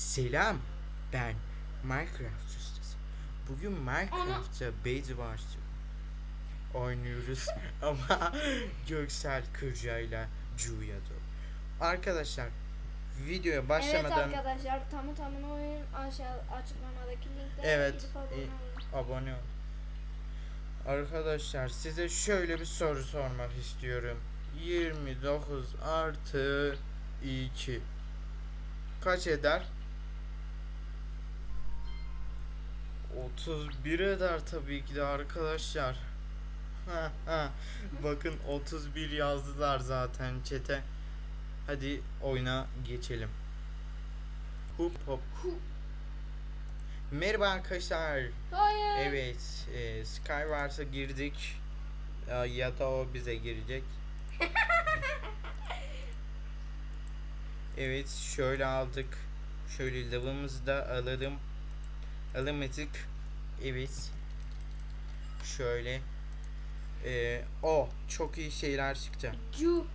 Selam, ben Minecraft ustası. Bugün Minecraft'ta Base Wars oynuyoruz ama Göksel Kırca'yla Cuya'da. Arkadaşlar videoya başlamadan Evet arkadaşlar tamı tamına oyun aşağı açıklamadaki linkten Evet, gidip abone olun. abone ol. Arkadaşlar size şöyle bir soru sormak istiyorum. 29 artı 2 kaç eder? 31 eder tabii ki de arkadaşlar. Ha, ha. Bakın 31 yazdılar zaten çete. Hadi oyuna geçelim. Hup hop. Merhaba arkadaşlar. Hayır. Evet, e, Skywars'a girdik. E, ya da o bize girecek. evet, şöyle aldık. Şöyle lavımızı da alalım. Alamadık. Evet. Şöyle. E, o çok iyi şeyler çıktı. Cu.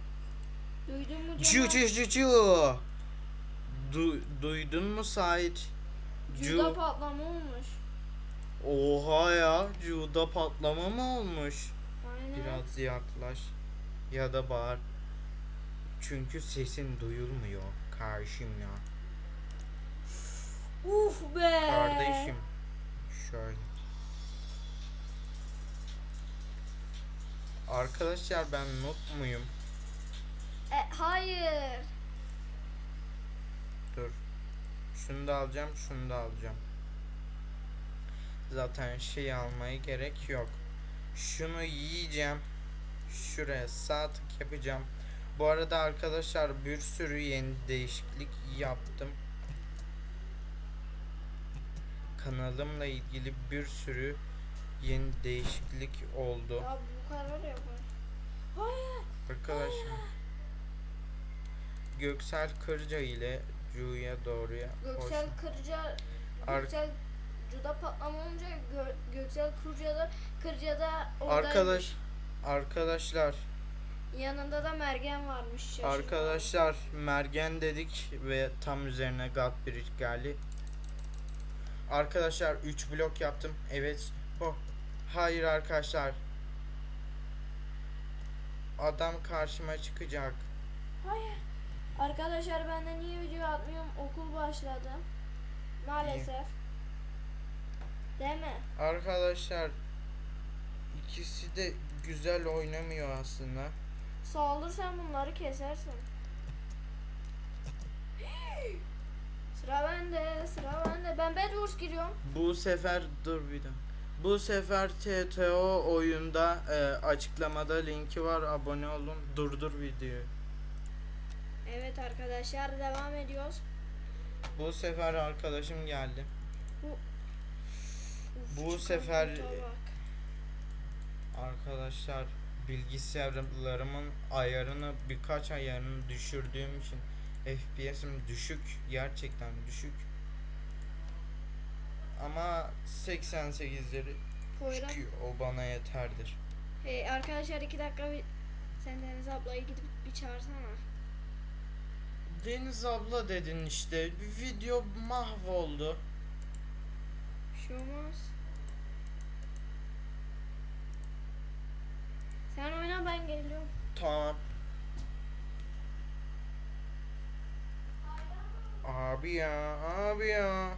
Duydun mu Cu cu cu cu. Du, duydun mu Sait? Cu'da patlama olmuş. Oha ya, Cu'da patlama mı olmuş? Aynen. Biraz yaklaş ya da bağır. Çünkü sesin duyulmuyor karşım ya. Uf be. Kardeşim. Şöyle. Arkadaşlar ben noob muyum? E, hayır. Dur. Şunu da alacağım, şunu da alacağım. Zaten şey almaya gerek yok. Şunu yiyeceğim. Şuraya sağ tık yapacağım. Bu arada arkadaşlar bir sürü yeni değişiklik yaptım. Kanalımla ilgili bir sürü yeni değişiklik oldu. Ya bu kadar. Hayır. Arkadaşlar Göksel Kırca ile Cu'ya doğruya Göksel Kırca Ar- Göksel Cu'da patlama olunca Gö- Göksel Kırca'da Kırca'da. Arkadaş Arkadaşlar Yanında da Mergen varmış. şaşırdım. Arkadaşlar mergen dedik ve tam üzerine God Bridge geldi. Arkadaşlar 3 blok yaptım. Evet. Oh. Hayır arkadaşlar. Adam karşıma çıkacak. Hayır. Arkadaşlar ben de niye video atmıyorum? Okul başladı. Maalesef. Değil mi? Arkadaşlar ikisi de güzel oynamıyor aslında. Sağolursan bunları kesersin. Sıra bende, sıra bende. Ben Bedwars giriyorum. Bu sefer dur bir dakika. Bu sefer TTO oyunda e, açıklamada linki var. Abone olun. Durdur videoyu. Evet arkadaşlar devam ediyoruz. Bu sefer arkadaşım geldi. Uf, Bu çıkan sefer-. Arkadaşlar bilgisayarlarımın ayarını birkaç ayarını düşürdüğüm için FPS'im düşük. Gerçekten düşük. Ama 88'leri Poyraz. çıkıyor. O bana yeterdir. Hey, arkadaşlar iki dakika bir sen Deniz ablayı gidip bir çağırsana. Deniz abla dedin işte. Video mahvoldu. Bir şey olmaz. Sen oyna ben geliyorum. Tamam. Abi ya, abi ya.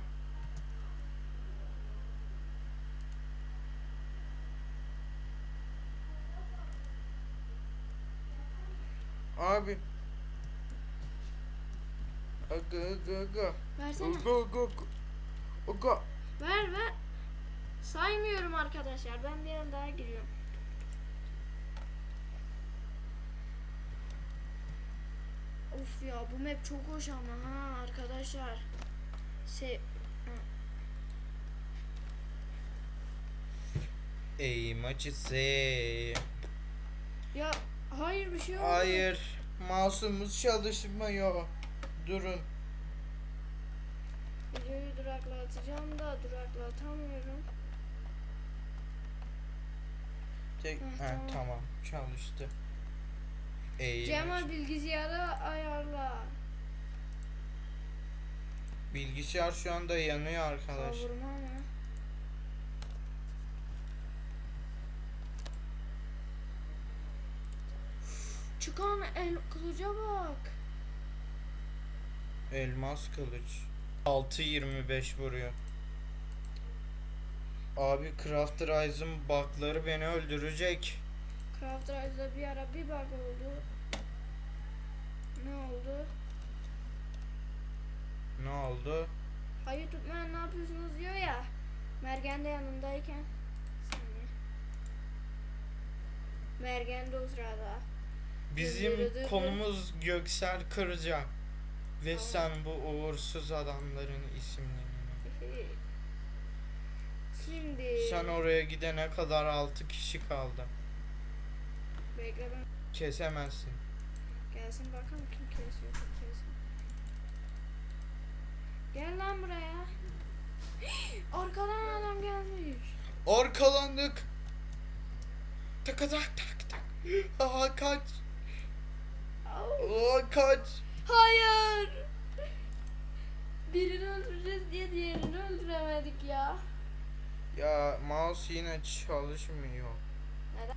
Abi. Aga aga aga. Versene. Aga aga aga. Aga. Ver ver. Saymıyorum arkadaşlar. Ben bir yana daha giriyorum. Of ya bu map çok hoş ama ha arkadaşlar. Se Ey maçısı. ya hayır bir şey olmadı. Hayır. Mouse'umuz çalışmıyor. Durun. Videoyu duraklatacağım da duraklatamıyorum. Tek, Heh, ha, tamam. tamam. çalıştı. Ey Cemal bilgisayarı ayarla. Bilgisayar şu anda yanıyor arkadaş. Kavurma mı? Çıkan el kılıca bak. Elmas kılıç. 6.25 vuruyor. Abi Crafterize'ın bug'ları beni öldürecek. Craft Rise'da bir ara bir bug oldu. Ne oldu? Ne oldu? Hayır tutmayan ne yapıyorsunuz diyor ya. Mergen de yanındayken. Saniye. Mergen de o sırada. Bizim konumuz Göksel Kırca. Ve Tamam. sen bu uğursuz adamların isimlerini. Şimdi. Sen oraya gidene kadar 6 kişi kaldı. Bekle ben. Kesemezsin. Gelsin bakalım kim kesiyor kim kesiyor. Gel lan buraya. Arkadan adam gelmiş. Arkalandık. Tak tak tak tak. Aha kaç. Aa, kaç. Hayır. Birini öldüreceğiz diye diğerini öldüremedik ya. Ya mouse yine çalışmıyor. Neden?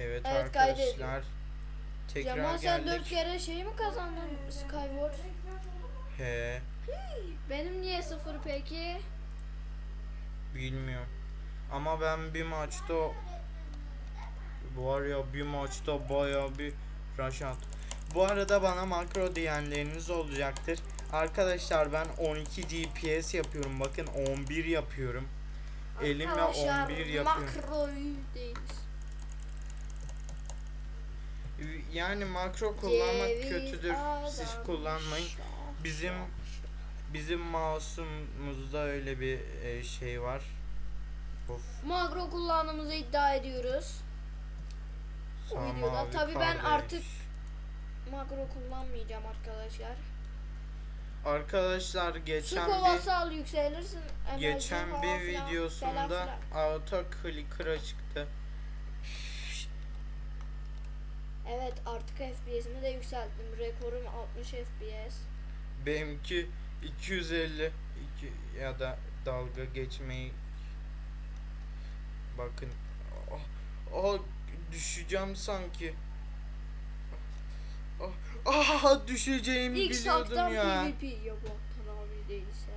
Evet, Evet, arkadaşlar. Tekrar Cemal sen geldik. dört kere şey mi kazandın Skyward? He, Benim niye sıfır peki? bilmiyorum. Ama ben bir maçta var ya bir maçta baya bir attım. Bu arada bana makro diyenleriniz olacaktır. Arkadaşlar ben 12 GPS yapıyorum. Bakın 11 yapıyorum. Elimle Arkadaşlar, 11 yapıyorum. Makroyuz. Yani makro kullanmak Ceviz kötüdür. Siz kullanmayın. Bizim bizim mouse'umuzda öyle bir e, şey var. Of. Makro kullandığımızı iddia ediyoruz. Bu sağ videoda. Tabii ben artık makro kullanmayacağım arkadaşlar. Arkadaşlar geçen bir kovası al yükselirsin. geçen bir videosunda auto clicker'a çıktı. Evet artık FPS'imi de yükselttim. Rekorum 60 FPS. Benimki 250 iki, ya da dalga geçmeyi bakın. Ah, ah, düşeceğim sanki. Ah, ah, düşeceğimi İlk biliyordum saktan ya. PvP yok Oktan abi değilse.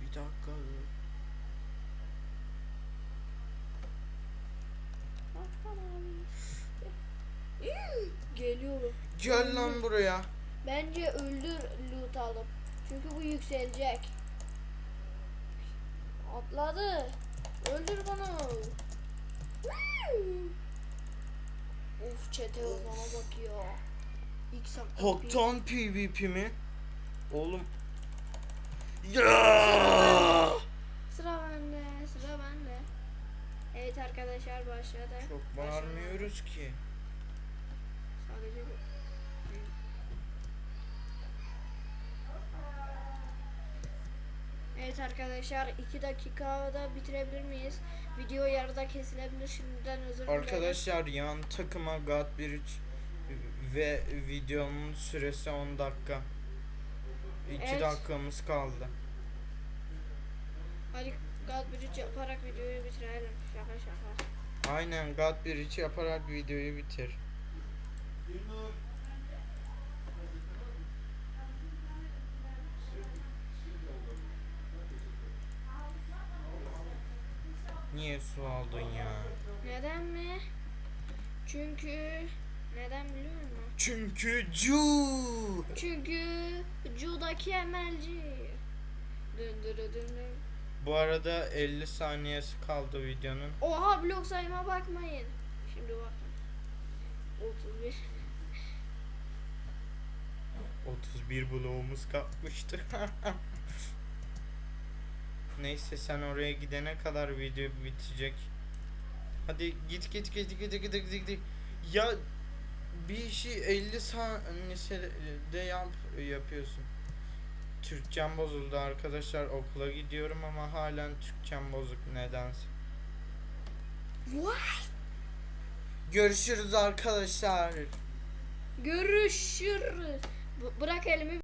Bir dakika. dur. Oktan abi. Geliyorum. Gel lan buraya. Bence öldür loot alıp. Çünkü bu yükselecek. Atladı. Öldür bunu. of çete bana bakıyor. İlk Hoktan PvP mi? Oğlum. Ya! Sıra bende, sıra bende. Evet arkadaşlar başladı. Çok bağırmıyoruz ki. Evet arkadaşlar 2 dakikada bitirebilir miyiz? Video yarıda kesilebilir şimdiden özür dilerim. Arkadaşlar yan takıma God 1 ve videonun süresi 10 dakika. 2 Evet. dakikamız kaldı. Hadi God Bridge yaparak videoyu bitirelim. Şaka şaka. Aynen God 1 yaparak videoyu bitir. Niye su aldın ya? Neden mi? Çünkü neden biliyor musun? Çünkü cu. Çünkü Ju'daki emelci. Dın. Bu arada 50 saniyesi kaldı videonun. Oha blok sayıma bakmayın. Şimdi bakın. 31. 31 bloğumuz kalkmıştı. Neyse sen oraya gidene kadar video bitecek. Hadi git git git git git git git. Ya bir işi 50 saniyede yap yapıyorsun. Türkçem bozuldu arkadaşlar okula gidiyorum ama halen Türkçem bozuk nedense. What? Görüşürüz arkadaşlar. Görüşürüz. B- bırak elimi